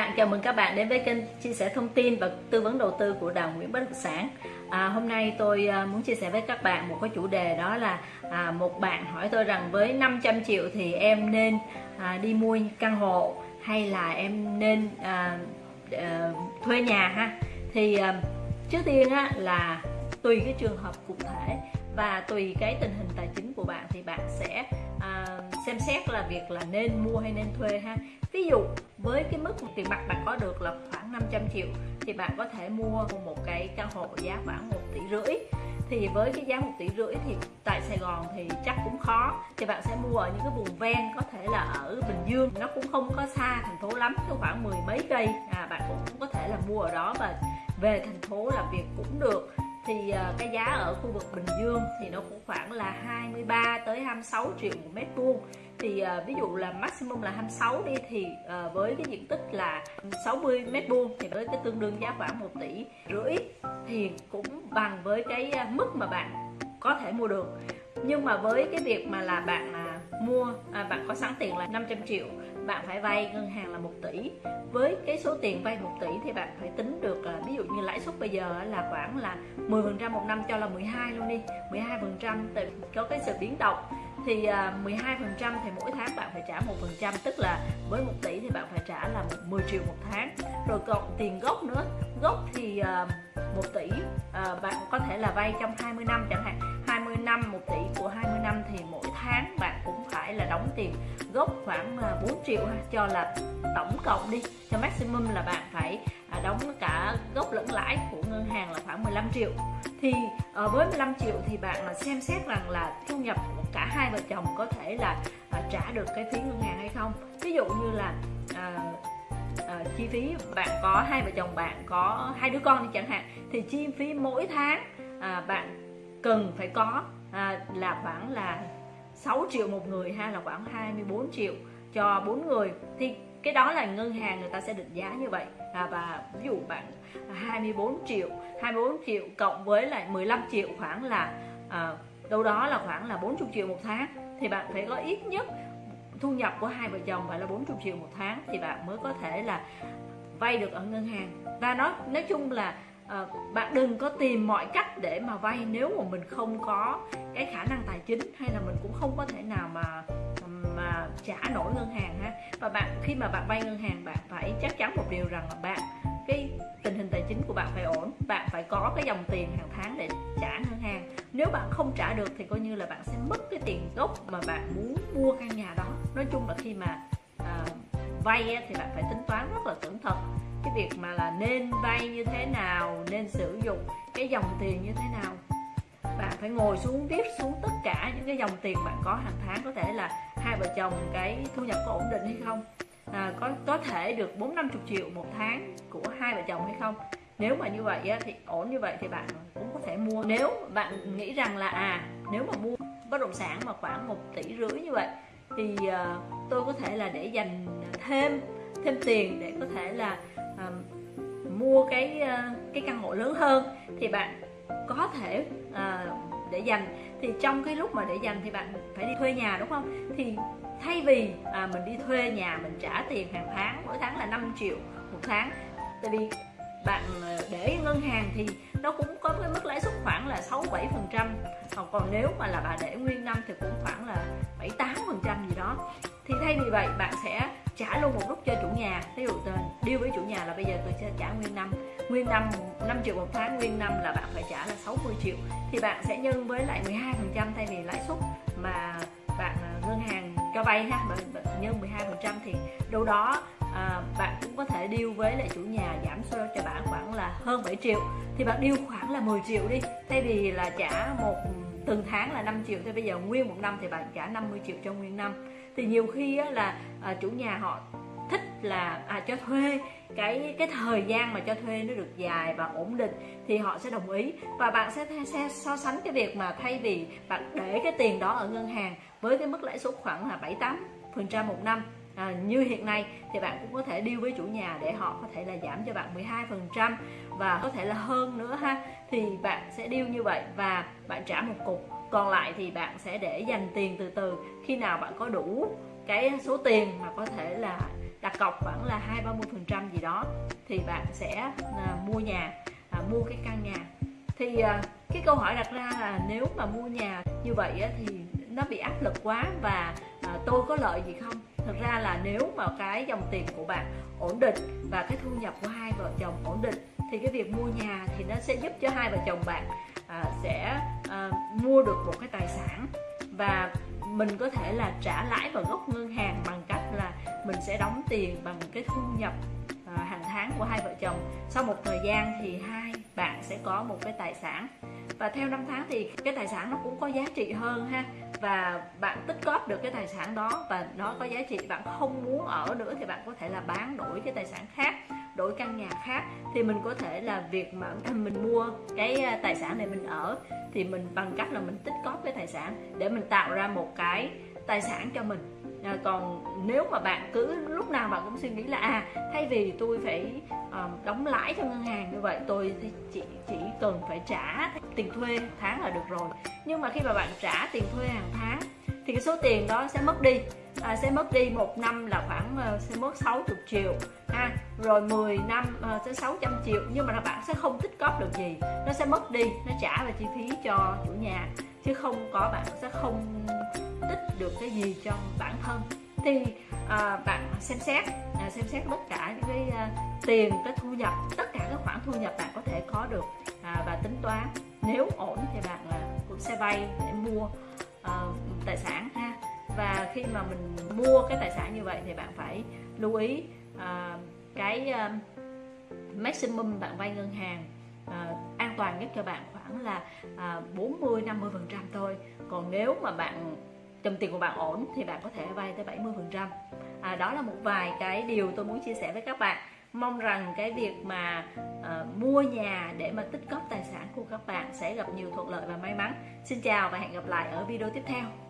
bạn, chào mừng các bạn đến với kênh chia sẻ thông tin và tư vấn đầu tư của Đào Nguyễn Bất Động Sản. À, hôm nay tôi à, muốn chia sẻ với các bạn một cái chủ đề đó là à, một bạn hỏi tôi rằng với 500 triệu thì em nên à, đi mua căn hộ hay là em nên à, à, thuê nhà ha. Thì à, trước tiên á, là tùy cái trường hợp cụ thể và tùy cái tình hình tài chính bạn thì bạn sẽ à, xem xét là việc là nên mua hay nên thuê ha. Ví dụ với cái mức tiền mặt bạn có được là khoảng 500 triệu thì bạn có thể mua một cái căn hộ giá khoảng 1 tỷ rưỡi. Thì với cái giá một tỷ rưỡi thì tại Sài Gòn thì chắc cũng khó thì bạn sẽ mua ở những cái vùng ven có thể là ở Bình Dương nó cũng không có xa thành phố lắm có khoảng mười mấy cây. À, bạn cũng có thể là mua ở đó và về thành phố làm việc cũng được thì ờ, cái giá ở khu vực Bình Dương thì nó cũng khoảng là 23 tới 26 triệu một mét vuông. Thì uh, ví dụ là maximum là 26 đi thì uh, với cái diện tích là 60 mét vuông thì với cái tương đương giá khoảng 1 tỷ rưỡi thì cũng bằng với cái mức mà bạn có thể mua được. Nhưng mà với cái việc mà là bạn à, mua à, bạn có sẵn tiền là 500 triệu bạn phải vay ngân hàng là 1 tỷ. Với cái số tiền vay 1 tỷ thì bạn phải tính được là ví dụ như lãi suất bây giờ là khoảng là 10 phần trăm một năm cho là 12 luôn đi 12 phần trăm. Có cái sự biến động thì à, 12 phần trăm thì mỗi tháng bạn phải trả một phần trăm tức là với 1 tỷ thì bạn phải trả là 10 triệu một tháng. Rồi cộng tiền gốc nữa gốc thì à, 1 tỷ à, bạn có thể là vay trong 20 năm chẳng hạn. 20 năm 1 tỷ của 20 năm thì mỗi tháng bạn là đóng tiền gốc khoảng à, 4 triệu ha, cho là tổng cộng đi cho maximum là bạn phải à, đóng cả gốc lẫn lãi của ngân hàng là khoảng 15 triệu. Thì ờ, với 15 triệu thì bạn là xem xét rằng là thu nhập của cả hai vợ chồng có thể là à, trả được cái phí ngân hàng hay không. Ví dụ như là à, à, chi phí bạn có hai vợ chồng bạn có hai đứa con đi chẳng hạn thì chi phí mỗi tháng à, bạn cần phải có à, là khoảng là 6 triệu một người hay là khoảng 24 triệu cho bốn người thì cái đó là ngân hàng người ta sẽ định giá như vậy. À, và ví dụ bạn 24 triệu 24 triệu cộng với lại 15 triệu khoảng là à, đâu đó là khoảng là 40 triệu một tháng thì bạn phải có ít nhất thu nhập của hai vợ chồng phải là 40 triệu một tháng thì bạn mới có thể là vay được ở ngân hàng. Và nó nói chung là à, bạn đừng có tìm mọi cách để mà vay nếu mà mình không có cái khả năng tài chính hay là mình cũng không có thể nào mà mà trả nổi ngân hàng ha. Và bạn khi mà bạn vay ngân hàng bạn phải chắc chắn một điều rằng là bạn cái tình hình tài chính của bạn phải ổn bạn phải có cái dòng tiền hàng tháng để trả ngân hàng. Nếu bạn không trả được thì coi như là bạn sẽ mất cái tiền gốc mà bạn muốn mua căn nhà đó. Nói chung là khi mà vay thì bạn phải tính toán rất là cẩn thận. Cái việc mà là nên vay như thế nào nên sử dụng cái dòng tiền như thế nào. Bạn phải ngồi xuống viết xuống tất cả những cái dòng tiền bạn có hàng tháng có thể là hai vợ chồng cái thu nhập có ổn định hay không. À, có có thể được bốn năm chục triệu một tháng của hai vợ chồng hay không. Nếu mà như vậy á, thì ổn như vậy thì bạn cũng có thể mua. Nếu bạn nghĩ rằng là à nếu mà mua bất động sản mà khoảng một tỷ rưỡi như vậy thì uh, tôi có thể là để dành thêm thêm tiền để có thể là uh, mua cái uh, cái căn hộ lớn hơn. Thì bạn có thể uh, để dành. Thì trong cái lúc mà để dành thì bạn phải đi thuê nhà đúng không? Thì thay vì à, mình đi thuê nhà mình trả tiền hàng tháng mỗi tháng là 5 triệu một tháng. Tại vì bạn ờ, để ngân hàng thì nó cũng có cái mức lãi suất khoảng là 6 7 phần trăm. Còn nếu mà là bà để nguyên năm thì cũng khoảng là 7 8 phần trăm gì đó. Thì thay vì vậy bạn sẽ trả luôn một lúc cho chủ nhà. Ví dụ điêu với chủ nhà là bây giờ tôi sẽ trả nguyên năm. Nguyên năm 5 triệu một tháng nguyên năm là bạn phải trả là 60 triệu. Thì bạn sẽ nhân với lại 12 phần trăm thay vì lãi suất mà bạn à, ngân hàng cho vay ha bạn nhân 12 phần trăm thì đâu đó à, bạn cũng có thể điêu với lại chủ nhà giảm cho bạn khoảng là hơn 7 triệu. Thì bạn điêu khoảng là 10 triệu đi thay vì là trả một từng tháng là 5 triệu. Thì bây giờ nguyên một năm thì bạn trả 50 triệu cho nguyên năm thì nhiều khi á, là à, chủ nhà họ thích là à, cho thuê cái cái thời gian mà cho thuê nó được dài và ổn định thì họ sẽ đồng ý. Và bạn sẽ, sẽ so sánh cái việc mà thay vì bạn để cái tiền đó ở ngân hàng với cái mức lãi suất khoảng là 7 8 phần trăm một năm à, như hiện nay thì bạn cũng có thể deal với chủ nhà để họ có thể là giảm cho bạn 12 phần trăm và có thể là hơn nữa ha. Thì bạn sẽ deal như vậy và bạn trả một cục. Còn lại thì bạn sẽ để dành tiền từ từ. Khi nào bạn có đủ cái số tiền mà có thể là đặt cọc khoảng là hai ba mươi phần trăm gì đó thì bạn sẽ à, mua nhà à, mua cái căn nhà. Thì à, cái câu hỏi đặt ra là nếu mà mua nhà như vậy á, thì nó bị áp lực quá và à, tôi có lợi gì không? Thực ra là nếu mà cái dòng tiền của bạn ổn định và cái thu nhập của hai vợ chồng ổn định thì cái việc mua nhà thì nó sẽ giúp cho hai vợ chồng bạn à, sẽ à, mua được một cái tài sản. Và mình có thể là trả lãi vào gốc ngân hàng bằng cách là mình sẽ đóng tiền bằng cái thu nhập toán của hai vợ chồng. Sau một thời gian thì hai bạn sẽ có một cái tài sản. Và theo năm tháng thì cái tài sản nó cũng có giá trị hơn ha. Và bạn tích góp được cái tài sản đó và nó có giá trị. Bạn không muốn ở nữa thì bạn có thể là bán đổi cái tài sản khác, đổi căn nhà khác. Thì mình có thể là việc mà mình mua cái à, tài sản này mình ở thì mình bằng cách là mình tích góp cái tài sản để mình tạo ra một cái tài sản cho mình à, còn nếu mà bạn cứ lúc nào bạn cũng suy nghĩ là à thay vì tôi phải à, đóng lãi cho ngân hàng như vậy tôi chỉ chỉ cần phải trả tiền thuê tháng là được rồi. Nhưng mà khi mà bạn trả tiền thuê hàng tháng thì cái số tiền đó sẽ mất đi. À, sẽ mất đi một năm là khoảng uh, sẽ mất 60 triệu. Ha rồi 10 năm uh, sẽ 600 triệu. Nhưng mà bạn sẽ không tích góp được gì. Nó sẽ mất đi nó trả về chi phí cho chủ nhà. Chứ không có bạn sẽ không tích được cái gì cho bản thân. Thì à, bạn xem xét à, xem xét tất cả những cái à, tiền cái thu nhập tất cả các khoản thu nhập bạn có thể có được à, và tính toán. Nếu ổn thì bạn à, cũng sẽ vay để mua à, tài sản ha. Và khi mà mình mua cái tài sản như vậy thì bạn phải lưu ý à, cái à, maximum bạn vay ngân hàng à, an toàn nhất cho bạn khoảng là à, 40 50 phần trăm thôi. Còn nếu mà bạn dòng tiền của bạn ổn thì bạn có thể vay tới 70 phần trăm. À, đó là một vài cái điều tôi muốn chia sẻ với các bạn. Mong rằng cái việc mà uh, mua nhà để mà tích góp tài sản của các bạn sẽ gặp nhiều thuận lợi và may mắn. Xin chào và hẹn gặp lại ở video tiếp theo.